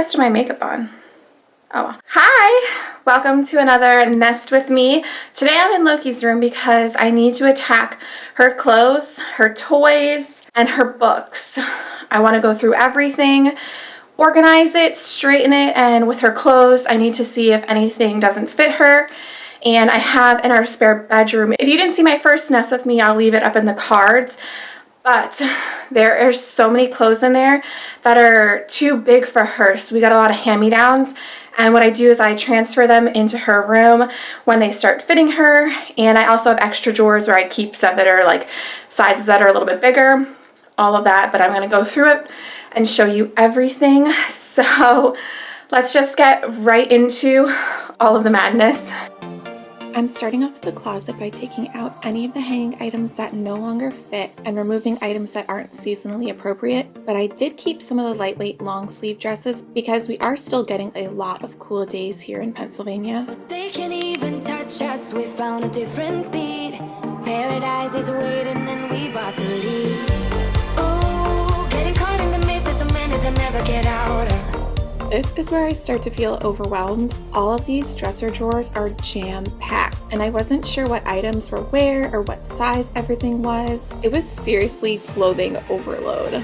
rest of my makeup on. Oh, hi! Welcome to another Nest with me. Today I'm in Loki's room because I need to attack her clothes, her toys, and her books. I want to go through everything, organize it, straighten it, and with her clothes, I need to see if anything doesn't fit her. And I have in our spare bedroom. If you didn't see my first Nest with me, I'll leave it up in the cards. But there are so many clothes in there that are too big for her. So we got a lot of hand-me-downs. And what I do is I transfer them into her room when they start fitting her. And I also have extra drawers where I keep stuff that are like sizes that are a little bit bigger. All of that. But I'm going to go through it and show you everything. So let's just get right into all of the madness. I'm starting off the closet by taking out any of the hanging items that no longer fit and removing items that aren't seasonally appropriate, but I did keep some of the lightweight long sleeve dresses because we are still getting a lot of cool days here in Pennsylvania. But they can even touch us, we found a different beat. Paradise is waiting and we bought the leaves. Ooh, getting caught in the mist is a minute that never get out of. This is where I start to feel overwhelmed. All of these dresser drawers are jam-packed, and I wasn't sure what items were where or what size everything was. It was seriously clothing overload.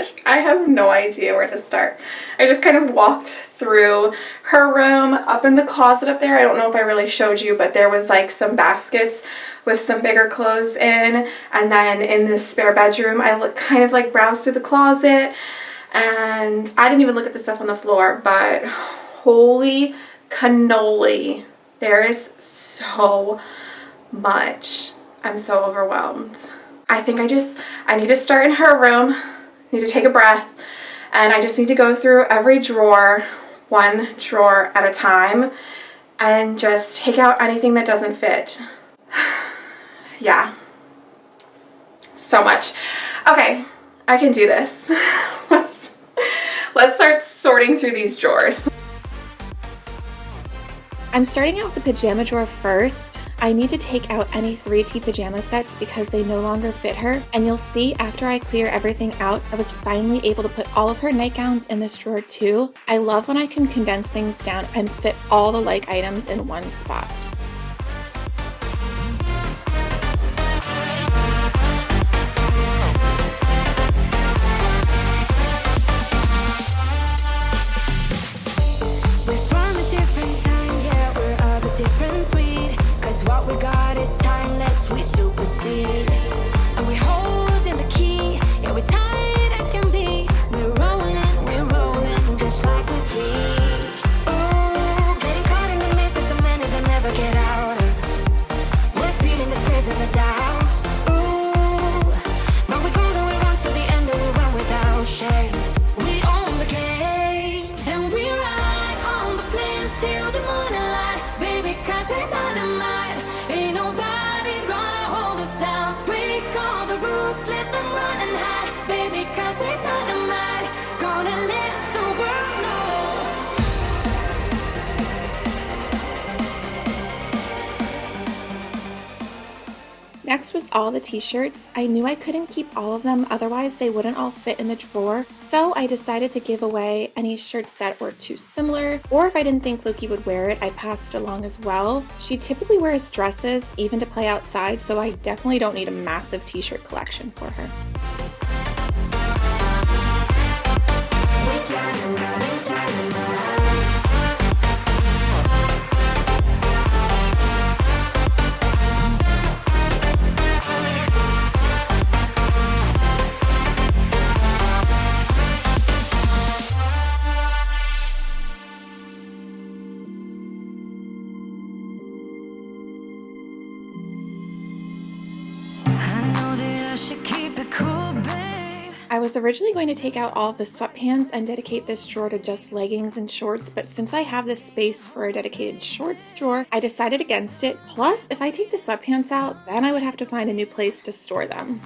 Gosh, I have no idea where to start. I just kind of walked through her room, up in the closet up there. I don't know if I really showed you, but there was like some baskets with some bigger clothes in. And then in the spare bedroom, I look, kind of like browsed through the closet. And I didn't even look at the stuff on the floor, but holy cannoli. There is so much. I'm so overwhelmed. I think I just, I need to start in her room need to take a breath and I just need to go through every drawer one drawer at a time and just take out anything that doesn't fit. yeah. So much. Okay, I can do this. let's, let's start sorting through these drawers. I'm starting out with the pajama drawer first I need to take out any 3T pajama sets because they no longer fit her and you'll see after I clear everything out I was finally able to put all of her nightgowns in this drawer too. I love when I can condense things down and fit all the like items in one spot. All the t-shirts. I knew I couldn't keep all of them, otherwise they wouldn't all fit in the drawer. So I decided to give away any shirts that were too similar, or if I didn't think Loki would wear it, I passed along as well. She typically wears dresses, even to play outside, so I definitely don't need a massive t-shirt collection for her. I was originally going to take out all of the sweatpants and dedicate this drawer to just leggings and shorts, but since I have this space for a dedicated shorts drawer, I decided against it. Plus, if I take the sweatpants out, then I would have to find a new place to store them.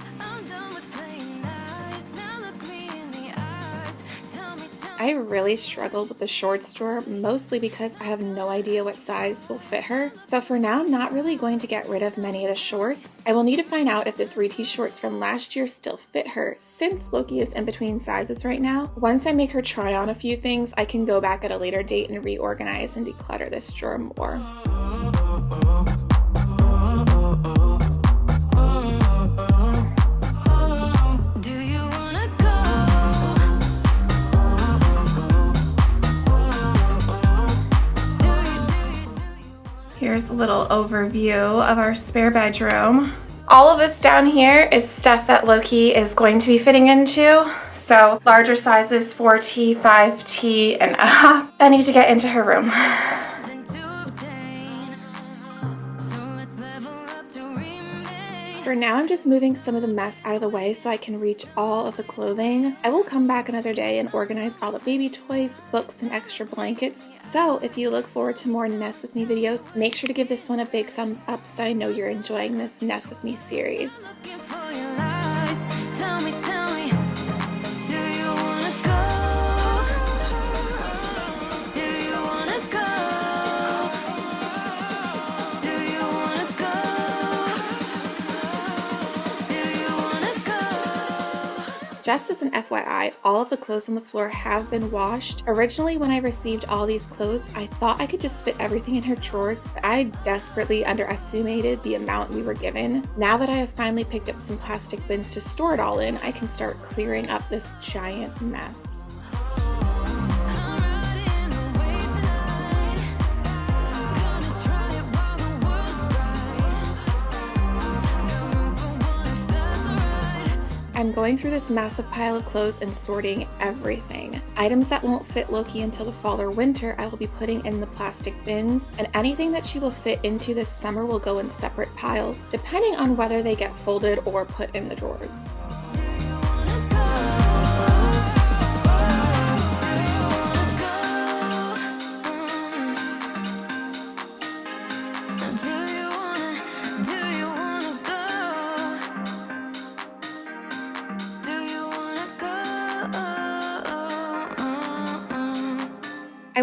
I really struggled with the shorts drawer, mostly because I have no idea what size will fit her. So for now, I'm not really going to get rid of many of the shorts. I will need to find out if the 3T shorts from last year still fit her, since Loki is in between sizes right now. Once I make her try on a few things, I can go back at a later date and reorganize and declutter this drawer more. Here's a little overview of our spare bedroom. All of this down here is stuff that Loki is going to be fitting into. So larger sizes, 4T, 5T, and up. I need to get into her room. Now, I'm just moving some of the mess out of the way so I can reach all of the clothing. I will come back another day and organize all the baby toys, books, and extra blankets. So if you look forward to more Nest With Me videos, make sure to give this one a big thumbs up so I know you're enjoying this Nest With Me series. Just as an FYI, all of the clothes on the floor have been washed. Originally, when I received all these clothes, I thought I could just fit everything in her drawers, but I desperately underestimated the amount we were given. Now that I have finally picked up some plastic bins to store it all in, I can start clearing up this giant mess. I'm going through this massive pile of clothes and sorting everything. Items that won't fit Loki until the fall or winter I will be putting in the plastic bins, and anything that she will fit into this summer will go in separate piles, depending on whether they get folded or put in the drawers.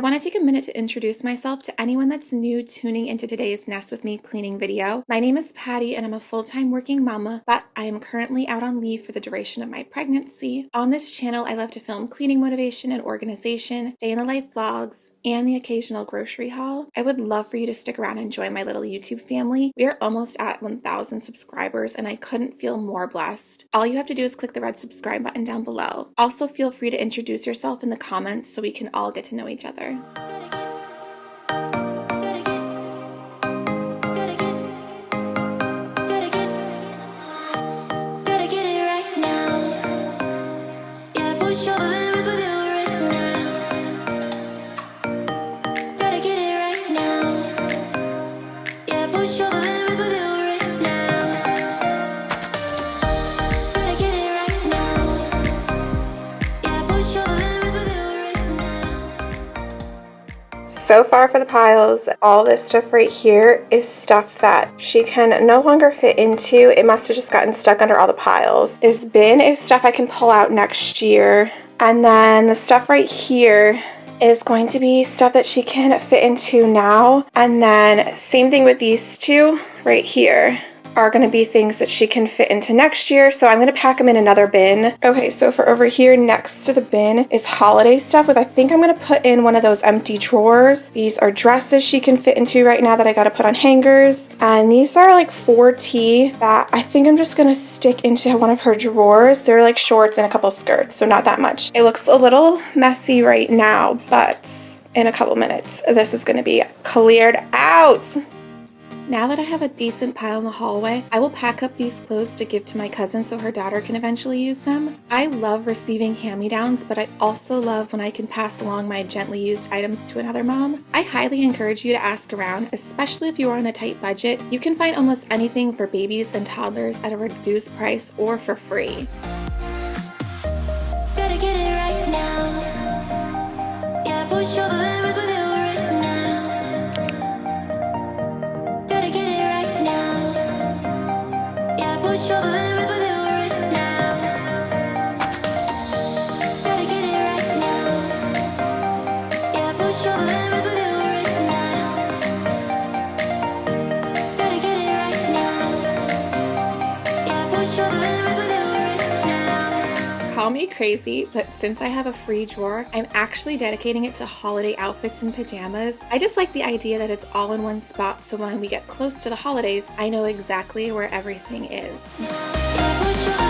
Want to take a minute to introduce myself to anyone that's new tuning into today's Nest With Me cleaning video. My name is Patty and I'm a full-time working mama, but I am currently out on leave for the duration of my pregnancy. On this channel, I love to film cleaning motivation and organization, day in the life vlogs, and the occasional grocery haul. I would love for you to stick around and join my little YouTube family. We are almost at 1,000 subscribers and I couldn't feel more blessed. All you have to do is click the red subscribe button down below. Also feel free to introduce yourself in the comments so we can all get to know each other. So far for the piles, all this stuff right here is stuff that she can no longer fit into. It must have just gotten stuck under all the piles. This bin is stuff I can pull out next year. And then the stuff right here is going to be stuff that she can fit into now. And then same thing with these two right here are going to be things that she can fit into next year. So I'm going to pack them in another bin. Okay, so for over here next to the bin is holiday stuff with I think I'm going to put in one of those empty drawers. These are dresses she can fit into right now that I got to put on hangers. And these are like 4T that I think I'm just going to stick into one of her drawers. They're like shorts and a couple skirts, so not that much. It looks a little messy right now, but in a couple minutes, this is going to be cleared out. Now that I have a decent pile in the hallway, I will pack up these clothes to give to my cousin so her daughter can eventually use them. I love receiving hand-me-downs, but I also love when I can pass along my gently used items to another mom. I highly encourage you to ask around, especially if you are on a tight budget. You can find almost anything for babies and toddlers at a reduced price or for free. Call me crazy, but since I have a free drawer, I'm actually dedicating it to holiday outfits and pajamas. I just like the idea that it's all in one spot so when we get close to the holidays, I know exactly where everything is.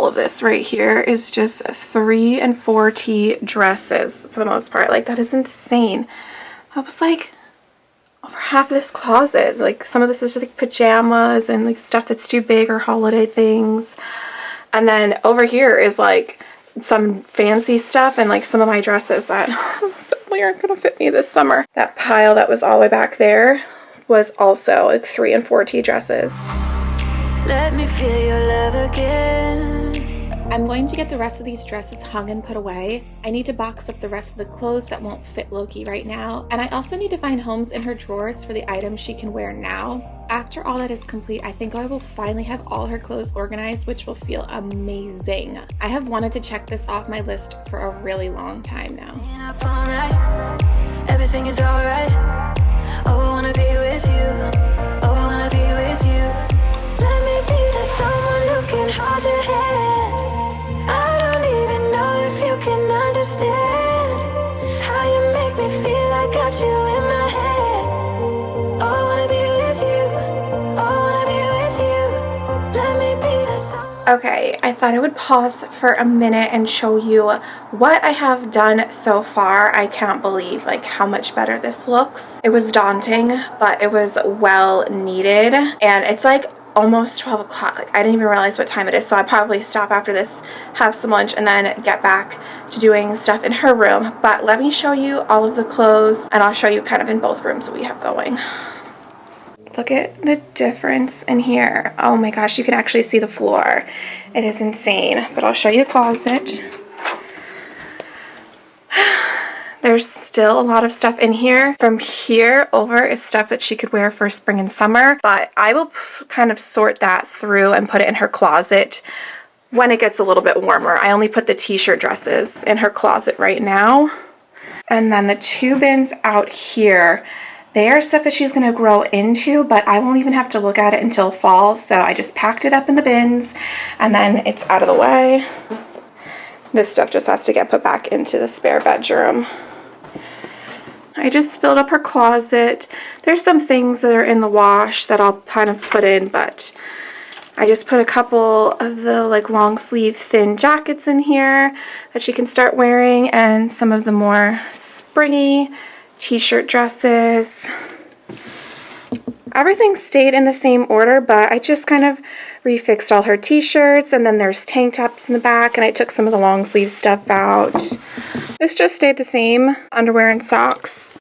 All of this right here is just three and four T dresses for the most part. Like that is insane. That was like over half this closet. Like some of this is just like pajamas and like stuff that's too big or holiday things. And then over here is like some fancy stuff and like some of my dresses that simply aren't going to fit me this summer. That pile that was all the way back there was also like three and four T dresses. Let me feel your love again. I'm going to get the rest of these dresses hung and put away. I need to box up the rest of the clothes that won't fit Loki right now. And I also need to find homes in her drawers for the items she can wear now. After all that is complete, I think I will finally have all her clothes organized, which will feel amazing. I have wanted to check this off my list for a really long time now. Okay, I thought I would pause for a minute and show you what I have done so far. I can't believe like how much better this looks. It was daunting, but it was well needed. And it's like almost 12 o'clock. Like I didn't even realize what time it is. So I'll probably stop after this, have some lunch, and then get back to doing stuff in her room. But let me show you all of the clothes and I'll show you kind of in both rooms that we have going. Look at the difference in here. Oh my gosh, you can actually see the floor. It is insane. But I'll show you the closet. There's still a lot of stuff in here. From here over is stuff that she could wear for spring and summer, but I will kind of sort that through and put it in her closet when it gets a little bit warmer. I only put the t-shirt dresses in her closet right now. And then the two bins out here, they are stuff that she's going to grow into, but I won't even have to look at it until fall. So I just packed it up in the bins and then it's out of the way. This stuff just has to get put back into the spare bedroom. I just filled up her closet. There's some things that are in the wash that I'll kind of put in, but I just put a couple of the like long sleeve thin jackets in here that she can start wearing and some of the more springy t-shirt dresses. Everything stayed in the same order, but I just kind of refixed all her t-shirts and then there's tank tops in the back and I took some of the long sleeve stuff out. This just stayed the same, underwear and socks.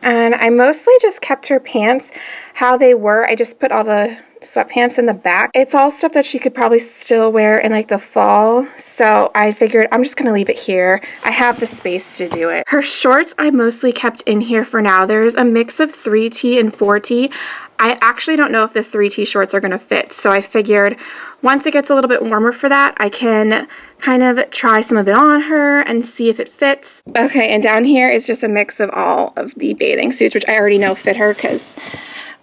And I mostly just kept her pants how they were. I just put all the sweatpants in the back. It's all stuff that she could probably still wear in like the fall. So I figured I'm just going to leave it here. I have the space to do it. Her shorts I mostly kept in here for now. There's a mix of 3T and 4T. I actually don't know if the 3T shorts are going to fit. So I figured once it gets a little bit warmer for that, I can kind of try some of it on her and see if it fits. Okay, and down here is just a mix of all of the bathing suits, which I already know fit her because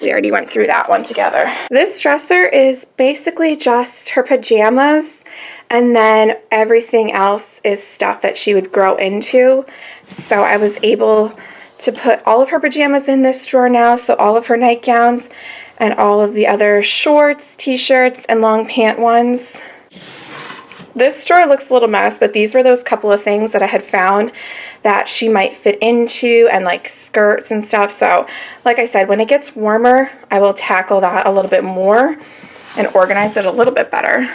we already went through that one together. This dresser is basically just her pajamas and then everything else is stuff that she would grow into. So I was able to put all of her pajamas in this drawer now. So all of her nightgowns and all of the other shorts, t-shirts, and long pant ones. This drawer looks a little mess, but these were those couple of things that I had found that she might fit into and like skirts and stuff. So like I said, when it gets warmer, I will tackle that a little bit more and organize it a little bit better.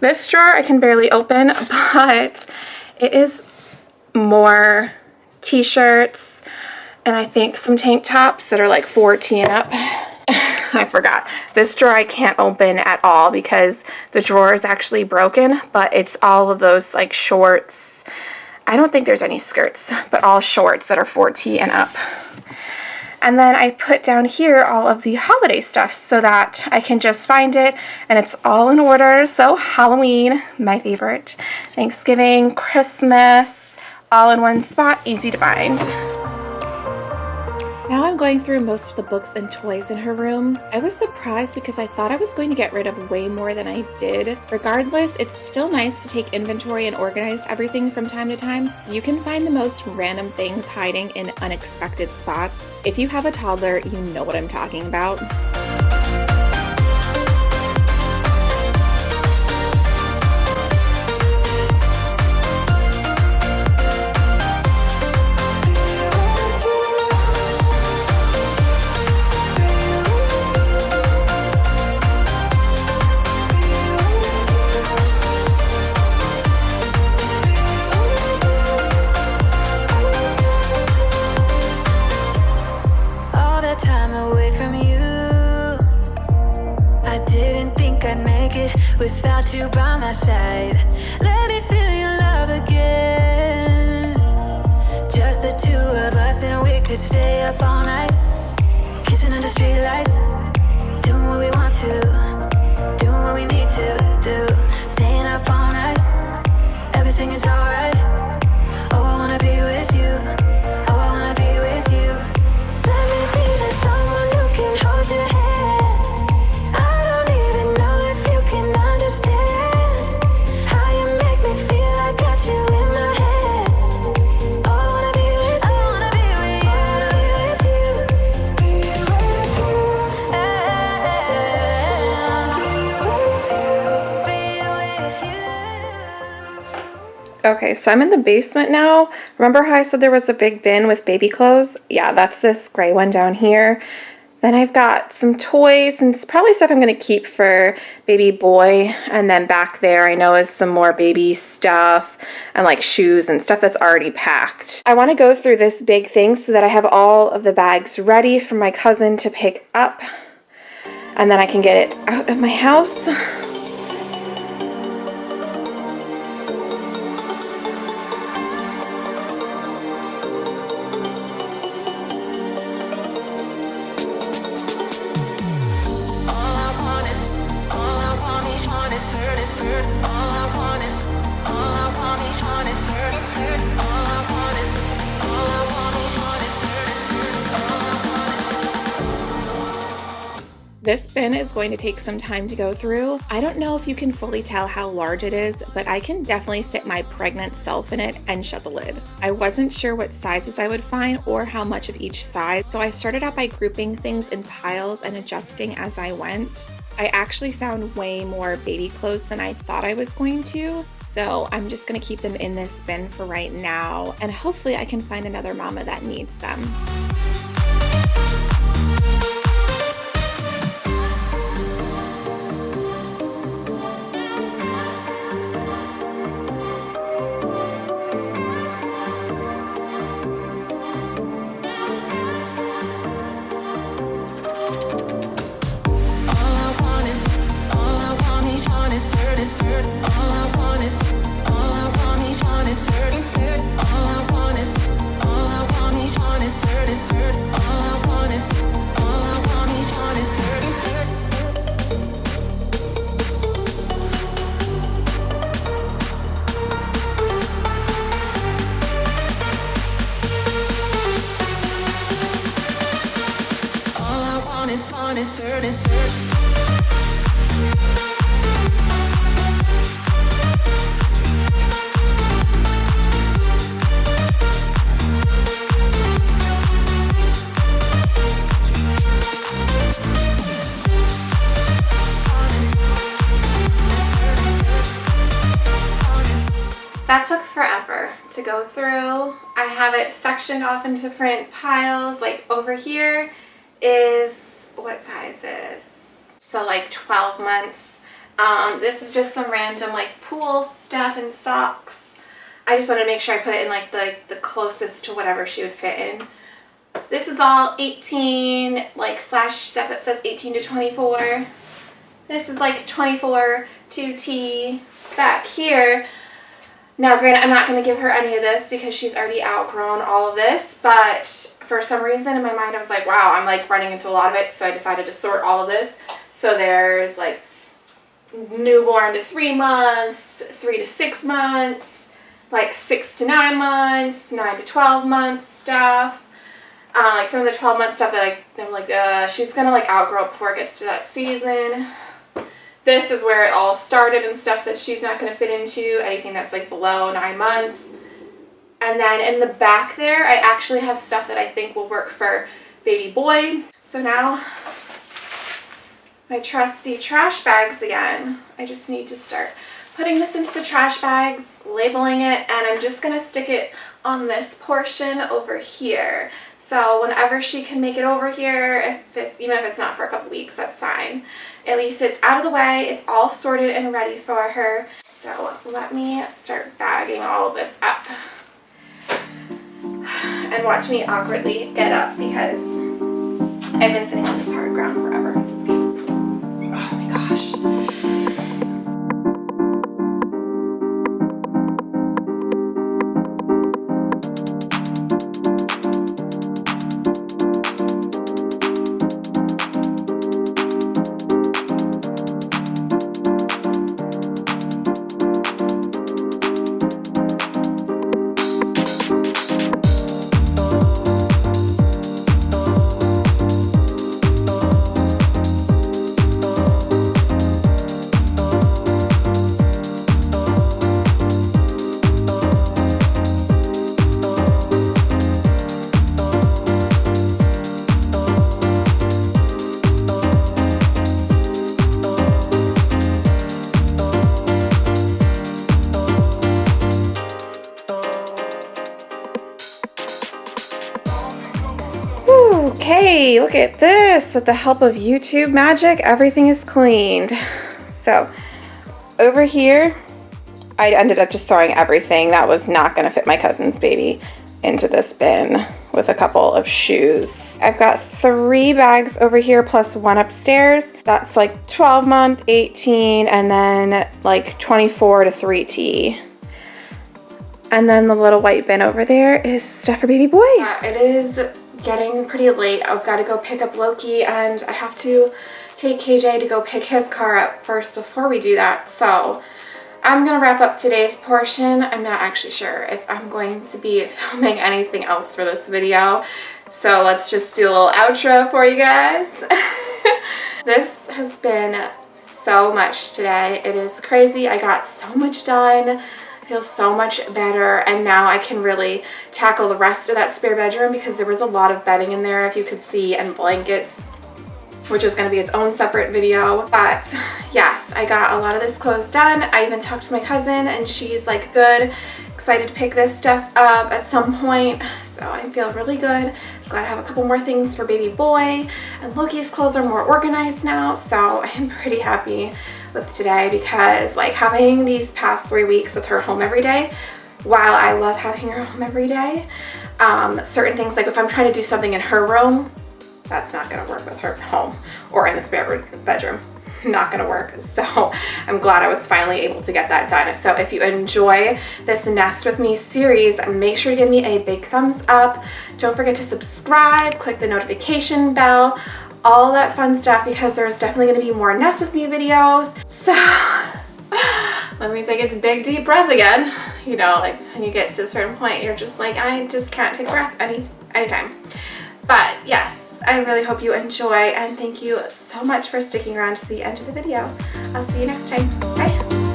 This drawer I can barely open, but it is more t-shirts, and I think some tank tops that are like 14 up. I forgot. This drawer I can't open at all because the drawer is actually broken, but it's all of those like shorts. I don't think there's any skirts, but all shorts that are 4T and up. And then I put down here all of the holiday stuff so that I can just find it and it's all in order. So Halloween, my favorite, Thanksgiving, Christmas, all in one spot, easy to find. Now I'm going through most of the books and toys in her room. I was surprised because I thought I was going to get rid of way more than I did. Regardless, it's still nice to take inventory and organize everything from time to time. You can find the most random things hiding in unexpected spots. If you have a toddler, you know what I'm talking about. Okay, so I'm in the basement now. Remember how I said there was a big bin with baby clothes? Yeah, that's this gray one down here. Then I've got some toys and it's probably stuff I'm going to keep for baby boy. And then back there I know is some more baby stuff and like shoes and stuff that's already packed. I want to go through this big thing so that I have all of the bags ready for my cousin to pick up. And then I can get it out of my house. Going to take some time to go through. I don't know if you can fully tell how large it is, but I can definitely fit my pregnant self in it and shut the lid. I wasn't sure what sizes I would find or how much of each size, so I started out by grouping things in piles and adjusting as I went. I actually found way more baby clothes than I thought I was going to, so I'm just gonna keep them in this bin for right now, and hopefully I can find another mama that needs them. Off into different piles. Like over here is, what size is? So like 12 months. Um, this is just some random like pool stuff and socks. I just want to make sure I put it in like the, the closest to whatever she would fit in. This is all 18, like slash stuff that says 18 to 24. This is like 24 to T back here. Now, granted, I'm not going to give her any of this because she's already outgrown all of this, but for some reason in my mind, I was like, wow, I'm like running into a lot of it, so I decided to sort all of this. So there's like newborn to three months, three to six months, like six to nine months, nine to 12 months stuff. Uh, like some of the 12 month stuff that I, I'm like, uh, she's gonna like outgrow it before it gets to that season. This is where it all started and stuff that she's not gonna fit into, anything that's like below nine months. And then in the back there, I actually have stuff that I think will work for baby boy. So now my trusty trash bags again. I just need to start putting this into the trash bags, labeling it, and I'm just gonna stick it on this portion over here. So whenever she can make it over here, if it, even if it's not for a couple weeks, that's fine. At least it's out of the way, it's all sorted and ready for her. So let me start bagging all this up. And watch me awkwardly get up because I've been sitting on this hard ground forever. Oh my gosh. Okay, look at this. With the help of YouTube magic, everything is cleaned. So over here, I ended up just throwing everything that was not gonna fit my cousin's baby into this bin with a couple of shoes. I've got three bags over here plus one upstairs. That's like 12 month, 18, and then like 24 to 3T. And then the little white bin over there is stuff for baby boy. Yeah, it is getting pretty late. I've got to go pick up Loki and I have to take KJ to go pick his car up first before we do that. So I'm going to wrap up today's portion. I'm not actually sure if I'm going to be filming anything else for this video. So let's just do a little outro for you guys. this has been so much today. It is crazy. I got so much done feels so much better and now I can really tackle the rest of that spare bedroom because there was a lot of bedding in there if you could see and blankets which is going to be its own separate video. But yes, I got a lot of this clothes done. I even talked to my cousin and she's like good, excited to pick this stuff up at some point. So I feel really good. Glad I have a couple more things for baby boy and Loki's clothes are more organized now. So I'm pretty happy with today because like having these past three weeks with her home every day, while I love having her home every day, um, certain things like if I'm trying to do something in her room, that's not gonna work with her home or in the spare bedroom. Not gonna work. So I'm glad I was finally able to get that done. So if you enjoy this nest with me series make sure to give me a big thumbs up. Don't forget to subscribe click the notification bell all that fun stuff because there's definitely going to be more Nest With Me videos. So let me take a big deep breath again. You know, like when you get to a certain point, you're just like, I just can't take a breath any anytime. But yes, I really hope you enjoy and thank you so much for sticking around to the end of the video. I'll see you next time. Bye.